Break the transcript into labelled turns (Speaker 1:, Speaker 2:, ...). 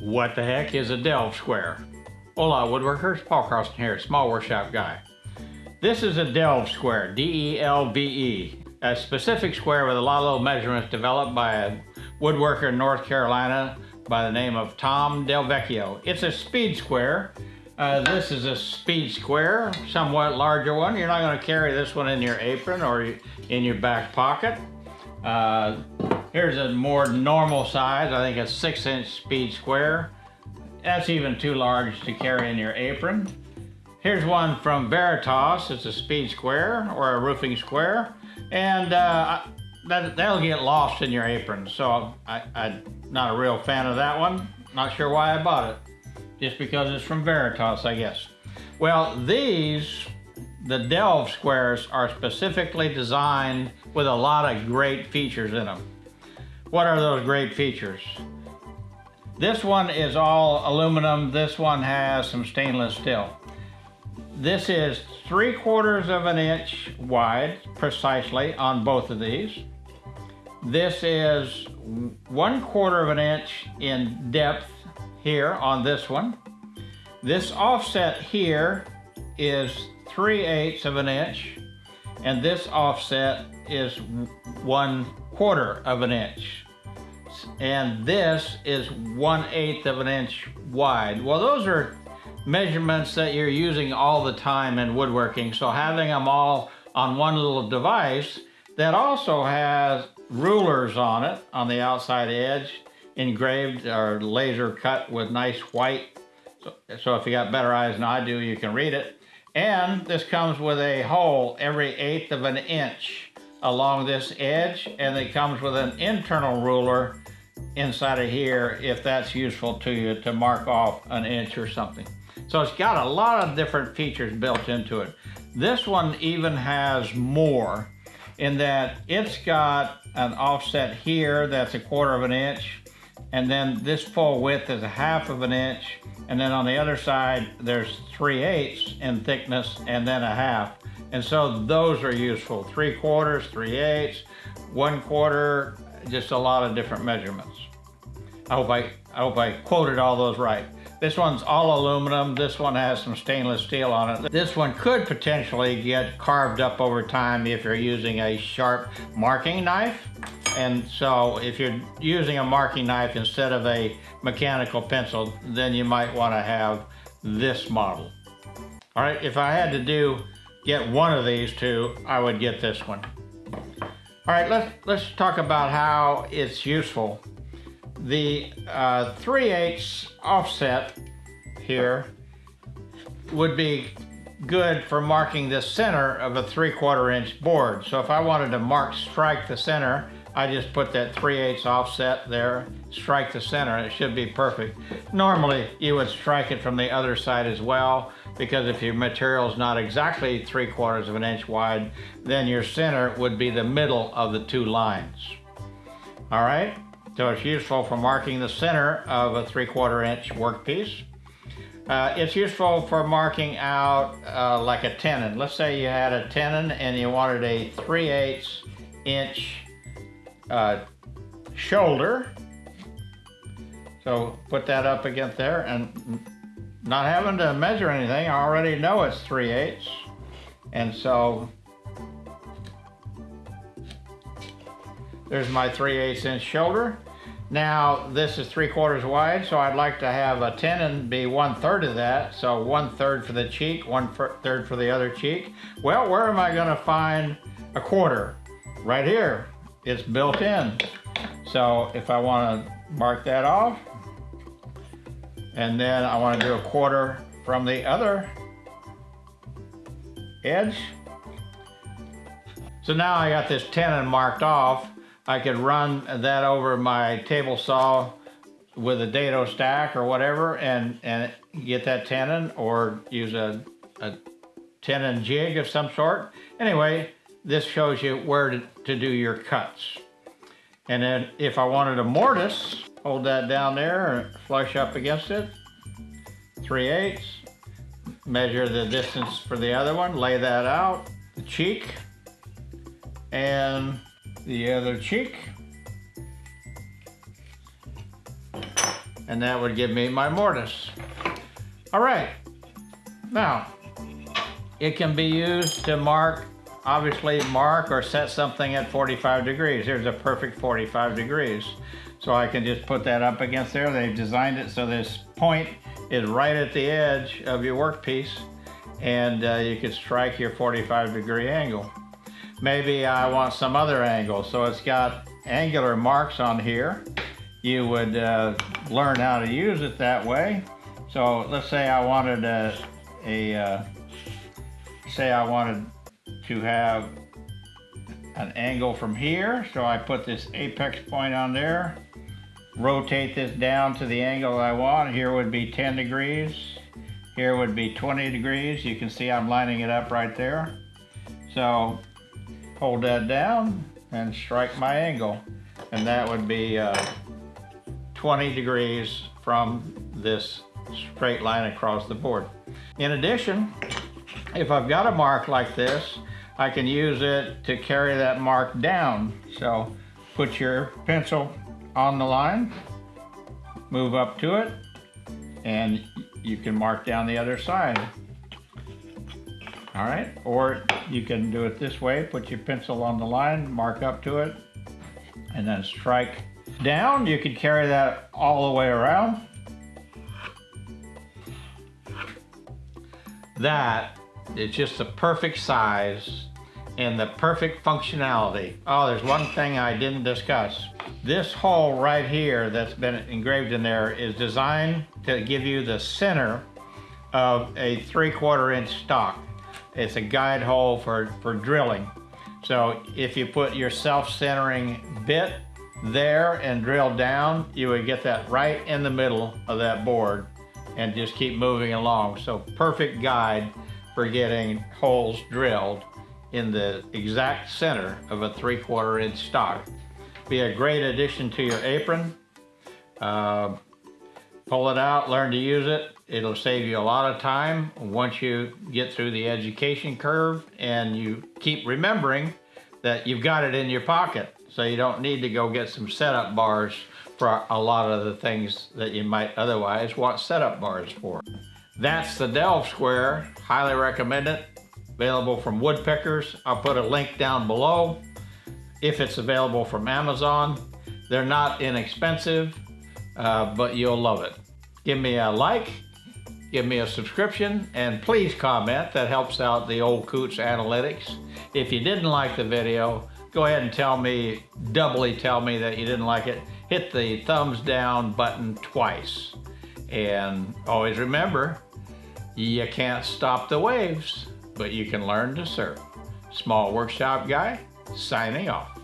Speaker 1: What the heck is a delve square? Hola woodworkers, Paul Carlson here, small workshop guy. This is a delve square, D-E-L-V-E, -E, a specific square with a lot of little measurements developed by a woodworker in North Carolina by the name of Tom Delvecchio. It's a speed square. Uh, this is a speed square, somewhat larger one. You're not going to carry this one in your apron or in your back pocket. Uh, Here's a more normal size, I think a six inch speed square. That's even too large to carry in your apron. Here's one from Veritas, it's a speed square or a roofing square. And uh, that, that'll get lost in your apron. So I, I'm not a real fan of that one. Not sure why I bought it. Just because it's from Veritas, I guess. Well, these, the Delve squares, are specifically designed with a lot of great features in them. What are those great features? This one is all aluminum. This one has some stainless steel. This is three quarters of an inch wide, precisely, on both of these. This is one quarter of an inch in depth here on this one. This offset here is 3 eighths of an inch, and this offset is one quarter of an inch. And this is one eighth of an inch wide. Well, those are measurements that you're using all the time in woodworking. So having them all on one little device that also has rulers on it on the outside edge, engraved or laser cut with nice white. So, so if you got better eyes than I do, you can read it. And this comes with a hole every eighth of an inch along this edge and it comes with an internal ruler inside of here if that's useful to you to mark off an inch or something. So it's got a lot of different features built into it. This one even has more in that it's got an offset here that's a quarter of an inch and then this full width is a half of an inch and then on the other side there's 3 eighths in thickness and then a half and so those are useful. Three quarters, three eighths, one quarter, just a lot of different measurements. I hope I, I hope I quoted all those right. This one's all aluminum. This one has some stainless steel on it. This one could potentially get carved up over time if you're using a sharp marking knife. And so if you're using a marking knife instead of a mechanical pencil, then you might want to have this model. All right, if I had to do get one of these two, I would get this one. All right, let's, let's talk about how it's useful. The uh, 3 8 offset here would be good for marking the center of a 3 quarter inch board. So if I wanted to mark strike the center, I just put that 3 8 offset there, strike the center, it should be perfect. Normally, you would strike it from the other side as well, because if your material is not exactly 3 quarters of an inch wide, then your center would be the middle of the two lines. All right, so it's useful for marking the center of a 3 quarter inch workpiece. Uh, it's useful for marking out uh, like a tenon. Let's say you had a tenon and you wanted a 3 8 inch uh, shoulder. So put that up against there and not having to measure anything, I already know it's 3 eighths. And so there's my 3 eighths inch shoulder. Now this is 3 quarters wide, so I'd like to have a tenon be one third of that. So one third for the cheek, one third for the other cheek. Well, where am I gonna find a quarter? Right here it's built in. So if I want to mark that off, and then I want to do a quarter from the other edge. So now I got this tenon marked off. I could run that over my table saw with a dado stack or whatever and, and get that tenon or use a, a tenon jig of some sort. Anyway, this shows you where to, to do your cuts. And then if I wanted a mortise, hold that down there and flush up against it, 3 eighths. Measure the distance for the other one, lay that out, the cheek, and the other cheek. and that would give me my mortise. All right, now, it can be used to mark, obviously mark or set something at 45 degrees. Here's a perfect 45 degrees. So I can just put that up against there. They've designed it so this point is right at the edge of your workpiece and uh, you could strike your 45 degree angle. Maybe I want some other angle. So it's got angular marks on here. You would uh, learn how to use it that way. So let's say I wanted a, a uh, say I wanted to have an angle from here. So I put this apex point on there, rotate this down to the angle I want. Here would be 10 degrees. Here would be 20 degrees. You can see I'm lining it up right there. So hold that down and strike my angle. And that would be uh, 20 degrees from this straight line across the board. In addition, if I've got a mark like this, I can use it to carry that mark down. So put your pencil on the line, move up to it, and you can mark down the other side. All right, or you can do it this way, put your pencil on the line, mark up to it, and then strike down. You could carry that all the way around. That is just the perfect size and the perfect functionality. Oh, there's one thing I didn't discuss. This hole right here that's been engraved in there is designed to give you the center of a three quarter inch stock. It's a guide hole for, for drilling. So if you put your self-centering bit there and drill down, you would get that right in the middle of that board and just keep moving along. So perfect guide for getting holes drilled in the exact center of a three quarter inch stock. Be a great addition to your apron. Uh, pull it out, learn to use it. It'll save you a lot of time once you get through the education curve and you keep remembering that you've got it in your pocket. So you don't need to go get some setup bars for a lot of the things that you might otherwise want setup bars for. That's the Delve Square. Highly recommend it. Available from Woodpeckers. I'll put a link down below if it's available from Amazon. They're not inexpensive, uh, but you'll love it. Give me a like, give me a subscription, and please comment. That helps out the Old Coots Analytics. If you didn't like the video, go ahead and tell me, doubly tell me that you didn't like it. Hit the thumbs down button twice. And always remember, you can't stop the waves, but you can learn to surf. Small Workshop Guy, signing off.